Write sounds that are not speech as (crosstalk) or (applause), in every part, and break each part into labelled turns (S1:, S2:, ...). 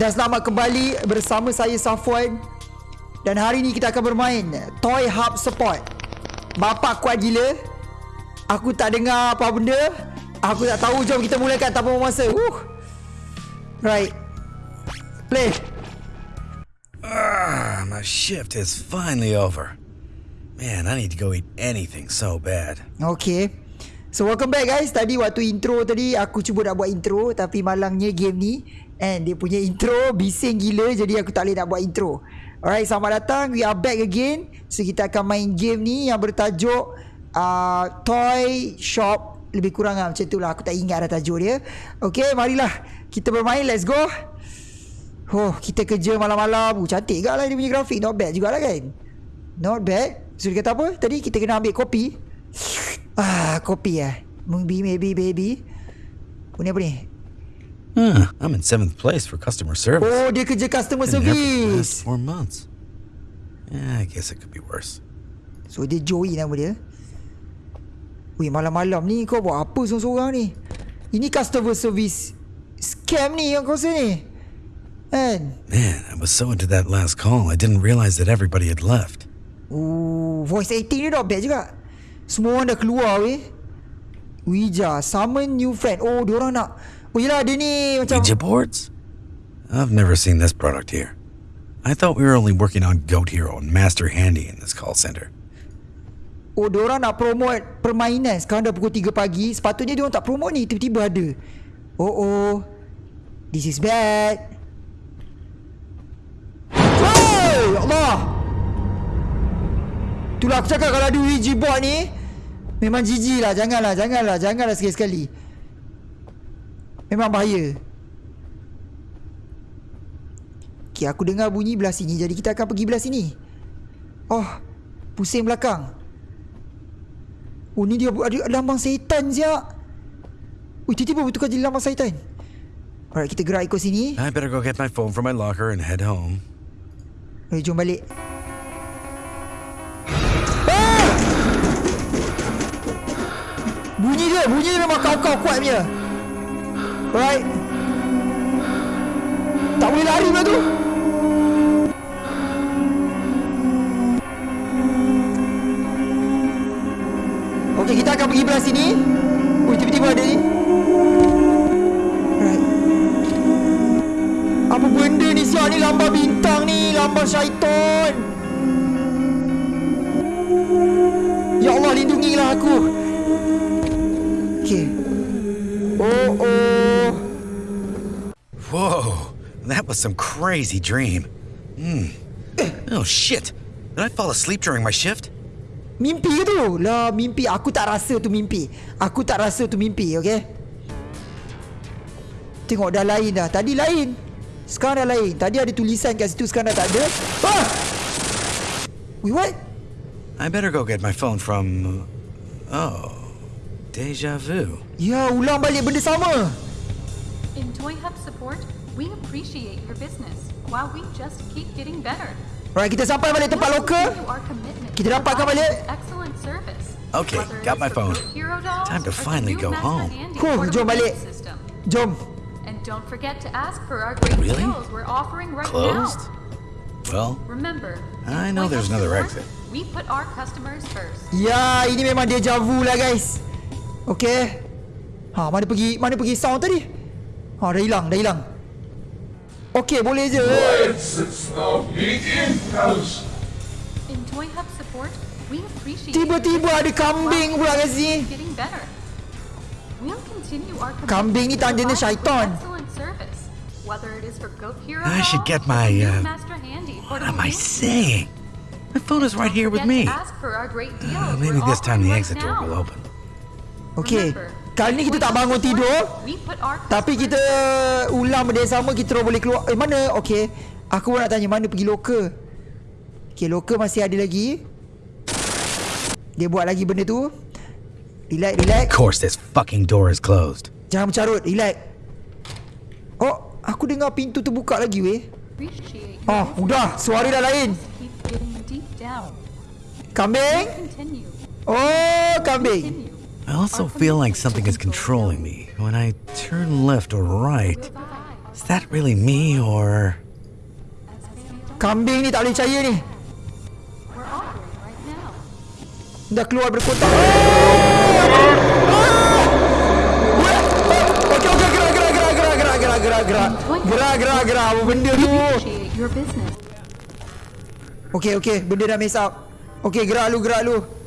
S1: Dan selamat kembali bersama saya Safwan. Dan hari ni kita akan bermain Toy Hub Support Bapak kuat gila. Aku tak dengar apa benda. Aku tak tahu. Jom kita mulakan tanpa masa uh. Right. Play.
S2: Ah, my shift is finally over. Man, I need to go eat anything so bad.
S1: Okay. So welcome back guys. Tadi waktu intro tadi Aku cuba nak buat intro. Tapi malangnya game ni And dia punya intro Bising gila Jadi aku tak boleh nak buat intro. Alright selamat datang. We are back again. So kita akan main game ni Yang bertajuk uh, Toy Shop. Lebih kurang lah macam tu lah. Aku tak ingat dah tajuk dia. Okay marilah. Kita bermain. Let's go. Oh kita kerja malam-malam. Uh, Cantik gak lah dia punya grafik. Not bad jugalah kan? Not bad. So dia kata apa? Tadi kita kena ambil kopi. Ah kopi eh Maybe maybe baby Apa ni apa ni
S2: Huh, I'm in seventh place for customer service.
S1: Oh dia kerja customer
S2: Been there for the last
S1: service
S2: four months. Yeah, I guess it could be worse.
S1: So dia Joey nama dia Weh malam-malam ni kau buat apa seorang-seorang ni Ini customer service Scam ni yang kau rasa ni Kan
S2: Man, I was so into that last call, I didn't realize that everybody had left.
S1: Ooh, voice acting dia not bad juga Semua orang dah keluar weh Wija Summon new friend Oh diorang nak Oh yelah dia ni macam
S2: Ouija boards? I've never seen this product here. I thought we were only working on Goat Hero and Master Handy in this call center.
S1: Oh diorang nak promote permainan. Sekarang dah pukul 3 pagi. Sepatutnya diorang tak promote ni. Tiba-tiba ada. Oh oh. This is bad. Oh Ya Allah! Itulah aku cakap kalau ada Ouija board ni Memang jijik lah. Janganlah Janganlah Janganlah sekali-sekali Memang bahaya. Okay aku dengar bunyi belah sini. Jadi kita akan pergi belah sini. Oh Pusing belakang. Oh ni dia ada lambang syaitan siap Ui tiba-tiba bertukar jadi lambang syaitan Alright kita gerak ikut sini.
S2: I better go get my phone from my locker and head home.
S1: Eh jom balik. Ah! Bunyi dia Bunyi dia memang kau-kau kuat punya Alright Tak boleh lari pula tu. Okay kita akan pergi belah sini. Ui tiba-tiba ada ni. Apa benda ni siap ni? Lambang bintang ni Lambang syaitan. Ya Allah lindungilah aku
S2: was some crazy dream. Hmm. Oh shit! Did I fall asleep during my shift?
S1: Mimpi tu? Lah mimpi Aku tak rasa tu mimpi Aku tak rasa tu mimpi okay Tengok dah lain dah Tadi lain Sekarang dah lain Tadi ada tulisan kat situ Sekarang dah tak ada ah! Wait what?
S2: I better go get my phone from. Oh, deja vu.
S1: Ya ulang balik benda sama
S3: In Toy Hub support, we appreciate your business while we just keep getting better.
S1: Alright kita sampai balik tempat lokal Kita dapatkan balik.
S3: Excellent service.
S2: Okay, got my phone. Time to finally go home.
S1: Huh,
S3: portable
S1: jom balik. Jom
S3: And don't forget to ask for our great
S2: Really?
S3: deals we're offering right
S2: Closed?
S3: now.
S2: Well,
S3: Remember,
S2: I know there's another exit.
S3: We put our customers first.
S1: Ya ini memang deja vu lah guys Okay Ha mana pergi Mana pergi sound tadi Ha dah hilang Dah hilang Okay boleh je Tiba-tiba ada kambing pula kat sini. Kambing ni tandanya syaitan.
S2: I should get my, uh, what am I saying? My phone is right here with me. Uh, maybe this time the exit door will open.
S1: Okay
S3: Remember,
S1: Kali ni kita tak bangun tidur. Tapi kita ulang benda yang sama Kita boleh keluar. Eh mana? Okay Aku pun nak tanya Mana pergi loker? Okay loker masih ada lagi. Dia buat lagi benda tu. Relax relax.
S2: Of course, this fucking door is closed.
S1: Jangan mencarut Relax. Oh Aku dengar pintu terbuka lagi weh. Ah
S3: business.
S1: udah. Suara dah lain. Kambing. Oh kambing.
S2: I also feel like something is controlling me when I turn left or right. Is that really me or?
S1: Kambing ni tak boleh percaya ni. Dah keluar berkotak. Gerak, gerak, gerak. Apa benda tu? Okay, okay. Benda dah mess up. Okay, gerak lu, gerak lu.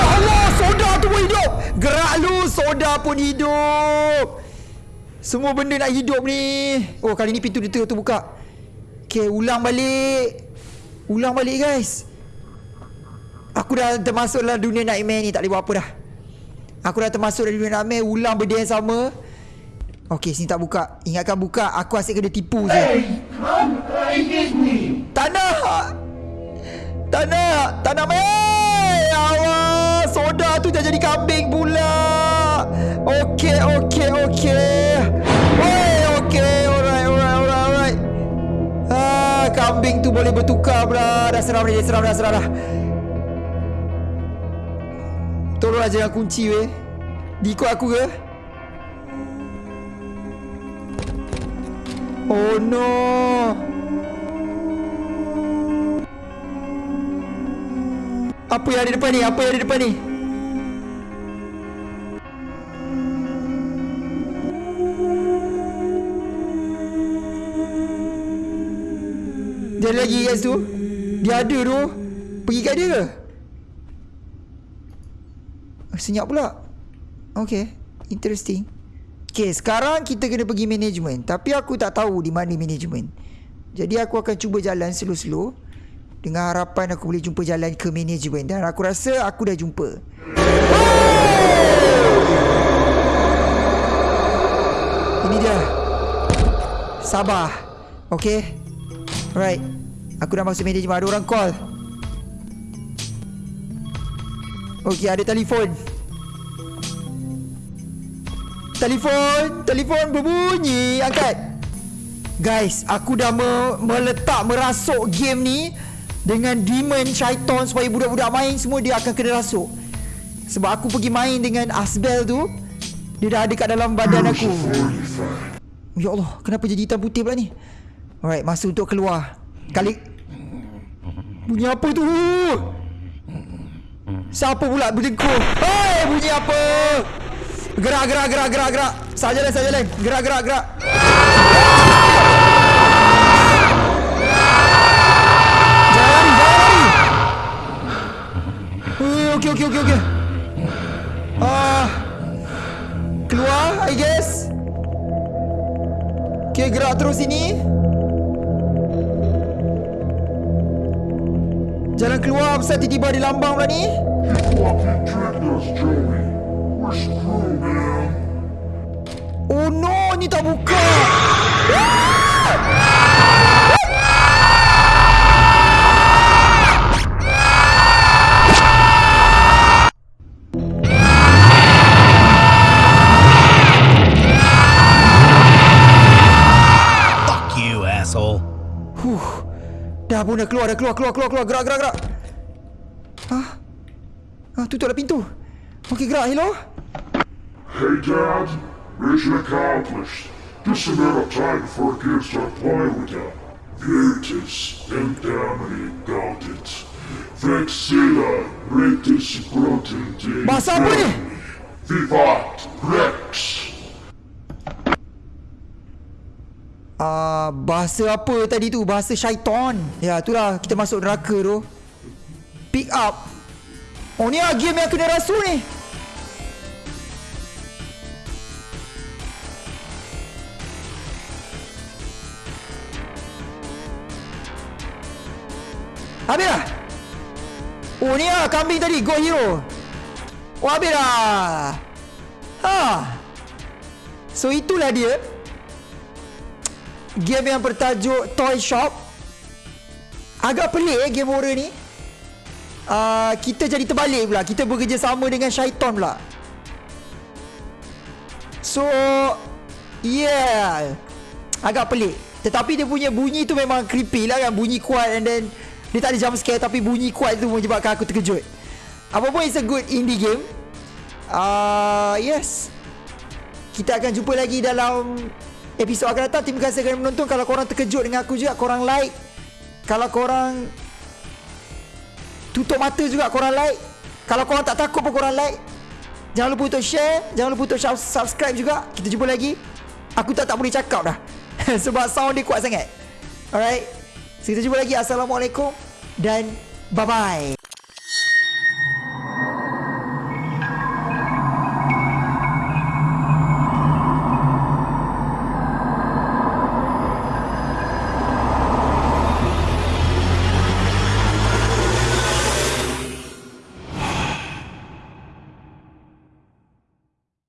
S1: Ya Allah, soda tu pun hidup. Gerak lu, soda pun hidup. Semua benda nak hidup ni. Oh, kali ni pintu dia tu terbuka. Okey, ulang balik. Ulang balik, guys. Aku dah termasuk dalam dunia nightmare ni Tak boleh buat apa dah Aku dah termasuk dalam dunia nightmare Ulang benda yang sama Okey sini tak buka Ingatkan buka Aku asyik kena tipu je
S4: Come right with me.
S1: Tak nak Tak nak Tak nak main Awas Soda tu dah jadi kambing pula. Okey okey okey. Oi okey. Alright alright alright alright. Ah, kambing tu boleh bertukar pula Dah seram dah, seram dah seram dah Tolonglah jangan kunci weh. Diikut aku ke? Oh no Apa yang ada depan ni? Apa yang ada depan ni? Dia ada lagi guys tu Dia ada tu. Pergi kat dia ke? Oh, Senyap pula. Okay. Interesting. Okay sekarang kita kena pergi management. Tapi aku tak tahu di mana management. Jadi aku akan cuba jalan slow-slow Dengan harapan aku boleh jumpa jalan ke management. Dan aku rasa aku dah jumpa. Ini dia. Sabar Okay Alright. Aku dah masuk management. Ada orang call. Okay ada telefon. Telefon. Telefon berbunyi. Angkat. Guys Aku dah me- meletak Merasuk game ni Dengan demon syaitan Supaya budak-budak main Semua dia akan kena rasuk. Sebab aku pergi main dengan Asbel tu Dia dah ada kat dalam badan aku. Ya Allah Kenapa jadi hitam putih pula ni? Alright masa untuk keluar. Kali Bunyi apa tu? Siapa pula berdengkur Hei bunyi apa? Gerak gerak gerak gerak gerak. Saja lain saja lain Gerak gerak gerak. Jangan Eh, Okey okey okey okey Ah, Keluar I guess Okay gerak terus sini Jalan keluar Pasal tiba-tiba ada lambang pula ni. Oh no, ni tak buka.
S2: Fuck
S1: Dah keluar, dah keluar, keluar, keluar, keluar. Gerak, gerak, gerak. Ah. Ah, tutuplah pintu. Okey, gerak. Hello?
S4: Hey, Dad. Mission accomplished. Just a matter of time before kids start playing with you. Virtus, Endamini, Gaudit. Vexilla, Rectus, Grotin,
S1: Bahasa apa ni?
S4: Vivat, Rex.
S1: Ah, bahasa apa tadi tu? Bahasa syaitan. Ya, itulah kita masuk neraka tu. Pick up. Oh, ni lah game yang kena rasul ni. Habis dah? Oh, ni lah kambing tadi. Go hero. Oh, habis dah. Ha. So, itulah dia game yang bertajuk Toy Shop. Agak pelik eh game horror ni. Uh, Kita jadi terbalik pula. Kita bekerjasama dengan syaitan pula. So Yeah. Agak pelik. Tetapi dia punya bunyi tu memang creepy lah kan. Bunyi kuat and then Dia tak ada jump scare Tapi bunyi kuat tu menyebabkan aku terkejut. Apa pun it's a good indie game. Uh, Yes. Kita akan jumpa lagi dalam episod akan datang. Terima kasih kerana menonton. Kalau korang terkejut dengan aku juga, korang like. Kalau korang tutup mata juga, korang like. Kalau korang tak takut pun korang like. Jangan lupa untuk share. Jangan lupa untuk subscribe juga. Kita jumpa lagi. Aku tak tak boleh cakap dah. (laughs) Sebab sound dia kuat sangat. Alright. So, kita jumpa lagi. Assalamualaikum. Dan bye-bye.